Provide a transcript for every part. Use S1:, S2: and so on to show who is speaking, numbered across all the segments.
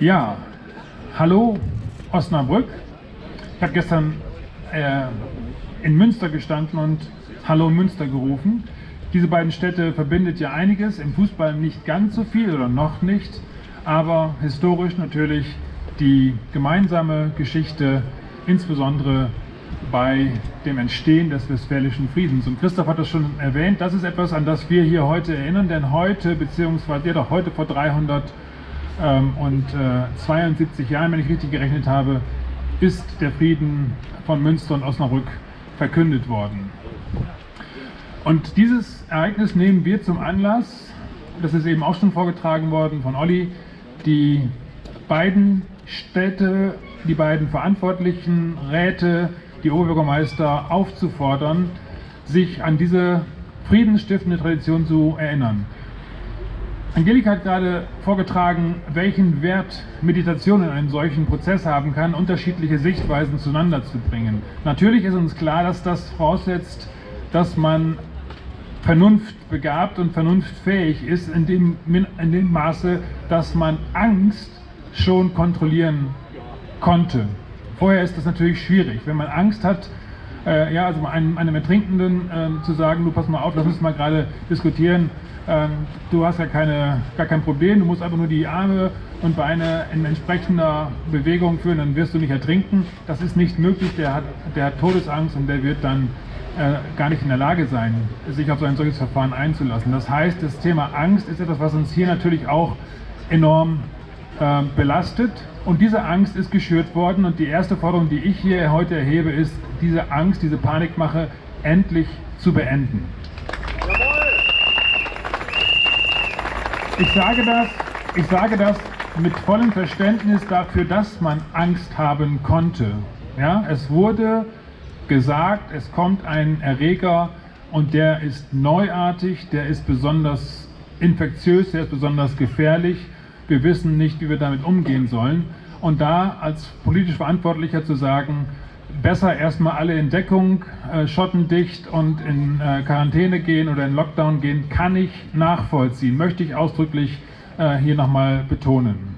S1: Ja, hallo Osnabrück. Ich habe gestern äh, in Münster gestanden und Hallo Münster gerufen. Diese beiden Städte verbindet ja einiges, im Fußball nicht ganz so viel oder noch nicht, aber historisch natürlich die gemeinsame Geschichte, insbesondere bei dem Entstehen des Westfälischen Friedens. Und Christoph hat das schon erwähnt, das ist etwas, an das wir hier heute erinnern, denn heute, beziehungsweise ja doch heute vor 300 ähm, und äh, 72 Jahren, wenn ich richtig gerechnet habe, ist der Frieden von Münster und Osnabrück verkündet worden. Und dieses Ereignis nehmen wir zum Anlass, das ist eben auch schon vorgetragen worden von Olli, die beiden Städte, die beiden verantwortlichen Räte, die Oberbürgermeister aufzufordern, sich an diese friedensstiftende Tradition zu erinnern. Angelika hat gerade vorgetragen, welchen Wert Meditation in einem solchen Prozess haben kann, unterschiedliche Sichtweisen zueinander zu bringen. Natürlich ist uns klar, dass das voraussetzt, dass man vernunftbegabt und vernunftfähig ist, in dem, in dem Maße, dass man Angst schon kontrollieren konnte. Vorher ist das natürlich schwierig. Wenn man Angst hat, äh, ja, also einem, einem Ertrinkenden äh, zu sagen, du pass mal auf, lass uns mal gerade diskutieren, äh, du hast ja keine, gar kein Problem, du musst einfach nur die Arme und Beine in entsprechender Bewegung führen, dann wirst du nicht ertrinken. Das ist nicht möglich, der hat, der hat Todesangst und der wird dann äh, gar nicht in der Lage sein, sich auf so ein solches Verfahren einzulassen. Das heißt, das Thema Angst ist etwas, was uns hier natürlich auch enorm äh, belastet und diese Angst ist geschürt worden und die erste Forderung, die ich hier heute erhebe, ist, diese Angst, diese Panikmache endlich zu beenden. Ich sage das, ich sage das mit vollem Verständnis dafür, dass man Angst haben konnte. Ja, es wurde gesagt, es kommt ein Erreger und der ist neuartig, der ist besonders infektiös, der ist besonders gefährlich wir wissen nicht, wie wir damit umgehen sollen. Und da als politisch Verantwortlicher zu sagen, besser erstmal alle in Deckung, äh, schottendicht und in äh, Quarantäne gehen oder in Lockdown gehen, kann ich nachvollziehen, möchte ich ausdrücklich äh, hier nochmal betonen.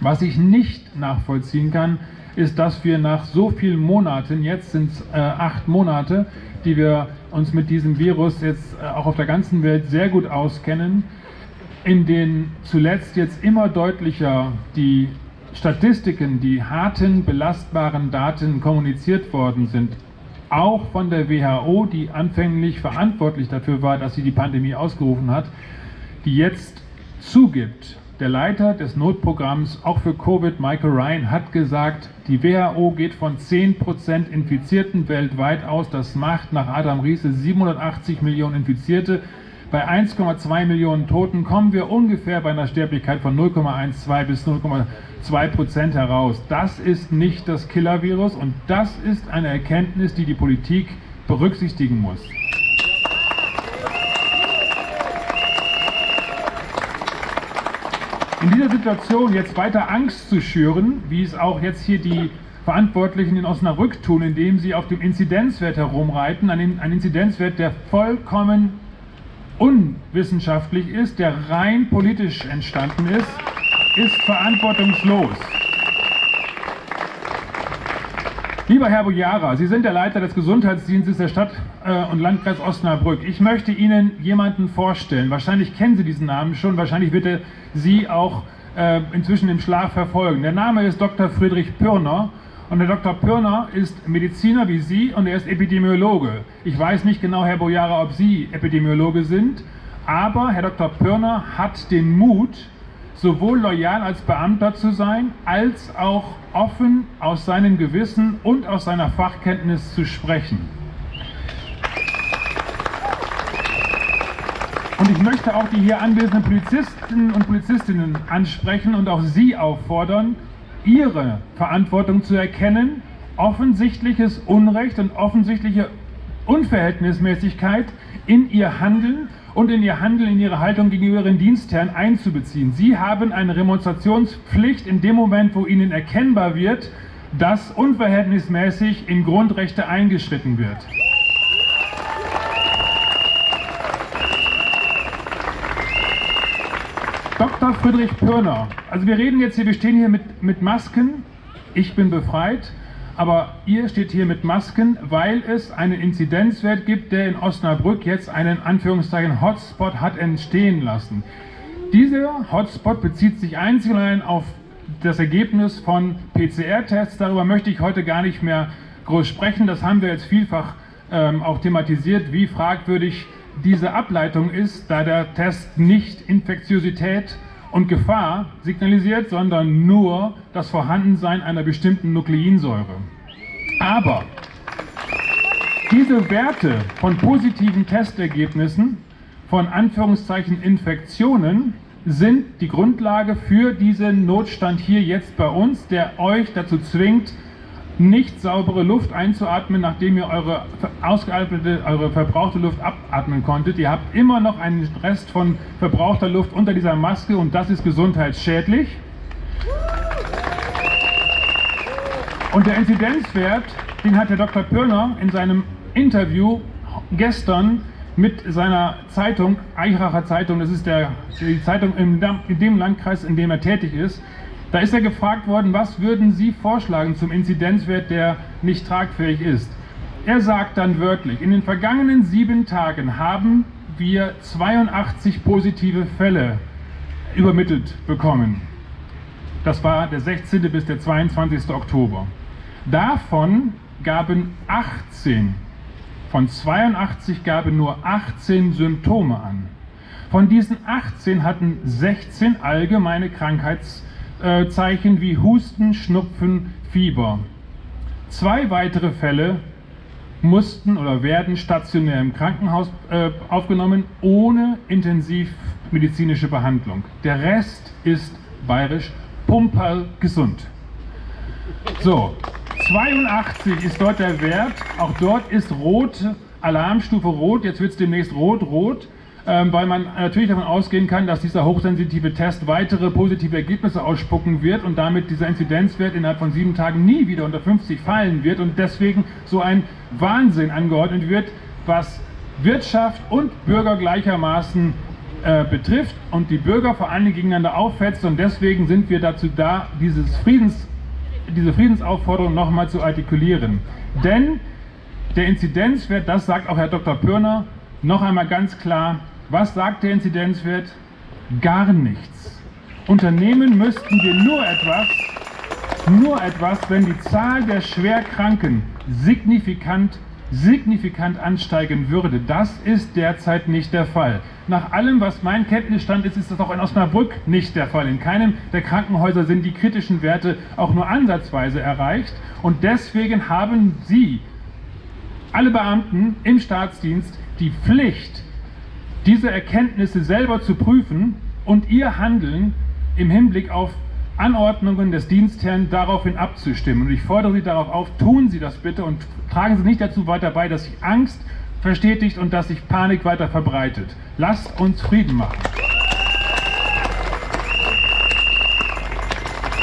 S1: Was ich nicht nachvollziehen kann, ist, dass wir nach so vielen Monaten, jetzt sind es äh, acht Monate, die wir uns mit diesem Virus jetzt äh, auch auf der ganzen Welt sehr gut auskennen, in den zuletzt jetzt immer deutlicher die Statistiken, die harten, belastbaren Daten kommuniziert worden sind, auch von der WHO, die anfänglich verantwortlich dafür war, dass sie die Pandemie ausgerufen hat, die jetzt zugibt, der Leiter des Notprogramms auch für Covid, Michael Ryan, hat gesagt, die WHO geht von 10% Infizierten weltweit aus. Das macht nach Adam Riese 780 Millionen Infizierte. Bei 1,2 Millionen Toten kommen wir ungefähr bei einer Sterblichkeit von 0,12 bis 0,2 Prozent heraus. Das ist nicht das Killer-Virus und das ist eine Erkenntnis, die die Politik berücksichtigen muss. In dieser Situation jetzt weiter Angst zu schüren, wie es auch jetzt hier die Verantwortlichen in Osnabrück tun, indem sie auf dem Inzidenzwert herumreiten, ein Inzidenzwert, der vollkommen unwissenschaftlich ist, der rein politisch entstanden ist, ist verantwortungslos. Lieber Herr Bojara, Sie sind der Leiter des Gesundheitsdienstes der Stadt äh, und Landkreis Osnabrück. Ich möchte Ihnen jemanden vorstellen. Wahrscheinlich kennen Sie diesen Namen schon, wahrscheinlich wird er Sie auch äh, inzwischen im Schlaf verfolgen. Der Name ist Dr. Friedrich Pürner und der Dr. Pirner ist Mediziner wie Sie und er ist Epidemiologe. Ich weiß nicht genau, Herr Bojara, ob Sie Epidemiologe sind, aber Herr Dr. Pirner hat den Mut, sowohl loyal als Beamter zu sein, als auch offen aus seinem Gewissen und aus seiner Fachkenntnis zu sprechen. Und ich möchte auch die hier anwesenden Polizisten und Polizistinnen ansprechen und auch Sie auffordern, ihre Verantwortung zu erkennen, offensichtliches Unrecht und offensichtliche Unverhältnismäßigkeit in ihr Handeln und in ihr Handeln, in ihre Haltung gegenüber ihren Dienstherren einzubeziehen. Sie haben eine Remonstrationspflicht in dem Moment, wo ihnen erkennbar wird, dass unverhältnismäßig in Grundrechte eingeschritten wird. Dr. Friedrich Pirner. Also wir reden jetzt hier, wir stehen hier mit, mit Masken. Ich bin befreit, aber ihr steht hier mit Masken, weil es einen Inzidenzwert gibt, der in Osnabrück jetzt einen Anführungszeichen Hotspot hat entstehen lassen. Dieser Hotspot bezieht sich einzig und allein auf das Ergebnis von PCR-Tests. Darüber möchte ich heute gar nicht mehr groß sprechen. Das haben wir jetzt vielfach ähm, auch thematisiert, wie fragwürdig diese Ableitung ist, da der Test nicht Infektiosität und Gefahr signalisiert, sondern nur das Vorhandensein einer bestimmten Nukleinsäure. Aber diese Werte von positiven Testergebnissen, von Anführungszeichen Infektionen, sind die Grundlage für diesen Notstand hier jetzt bei uns, der euch dazu zwingt, nicht saubere Luft einzuatmen, nachdem ihr eure ausgeatmete, eure verbrauchte Luft abatmen konntet. Ihr habt immer noch einen Rest von verbrauchter Luft unter dieser Maske und das ist gesundheitsschädlich. Und der Inzidenzwert, den hat der Dr. Pirner in seinem Interview gestern mit seiner Zeitung, Eichracher Zeitung, das ist der, die Zeitung in dem Landkreis, in dem er tätig ist, da ist er gefragt worden, was würden Sie vorschlagen zum Inzidenzwert, der nicht tragfähig ist. Er sagt dann wörtlich, in den vergangenen sieben Tagen haben wir 82 positive Fälle übermittelt bekommen. Das war der 16. bis der 22. Oktober. Davon gaben 18, von 82 gaben nur 18 Symptome an. Von diesen 18 hatten 16 allgemeine Krankheits- äh, Zeichen wie Husten, Schnupfen, Fieber. Zwei weitere Fälle mussten oder werden stationär im Krankenhaus äh, aufgenommen, ohne intensivmedizinische Behandlung. Der Rest ist bayerisch pumperl gesund. So, 82 ist dort der Wert, auch dort ist rot, Alarmstufe rot, jetzt wird es demnächst rot-rot. Ähm, weil man natürlich davon ausgehen kann, dass dieser hochsensitive Test weitere positive Ergebnisse ausspucken wird und damit dieser Inzidenzwert innerhalb von sieben Tagen nie wieder unter 50 fallen wird und deswegen so ein Wahnsinn angeordnet wird, was Wirtschaft und Bürger gleichermaßen äh, betrifft und die Bürger vor Dingen gegeneinander aufhetzt und deswegen sind wir dazu da, dieses Friedens, diese Friedensaufforderung nochmal zu artikulieren. Denn der Inzidenzwert, das sagt auch Herr Dr. Pürner, noch einmal ganz klar, was sagt der Inzidenzwert? Gar nichts. Unternehmen müssten wir nur etwas, nur etwas, wenn die Zahl der Schwerkranken signifikant, signifikant ansteigen würde. Das ist derzeit nicht der Fall. Nach allem, was mein Kenntnisstand ist, ist das auch in Osnabrück nicht der Fall. In keinem der Krankenhäuser sind die kritischen Werte auch nur ansatzweise erreicht. Und deswegen haben Sie, alle Beamten im Staatsdienst, die Pflicht, diese Erkenntnisse selber zu prüfen und ihr Handeln im Hinblick auf Anordnungen des Dienstherrn daraufhin abzustimmen. Und ich fordere Sie darauf auf, tun Sie das bitte und tragen Sie nicht dazu weiter bei, dass sich Angst verstetigt und dass sich Panik weiter verbreitet. Lasst uns Frieden machen.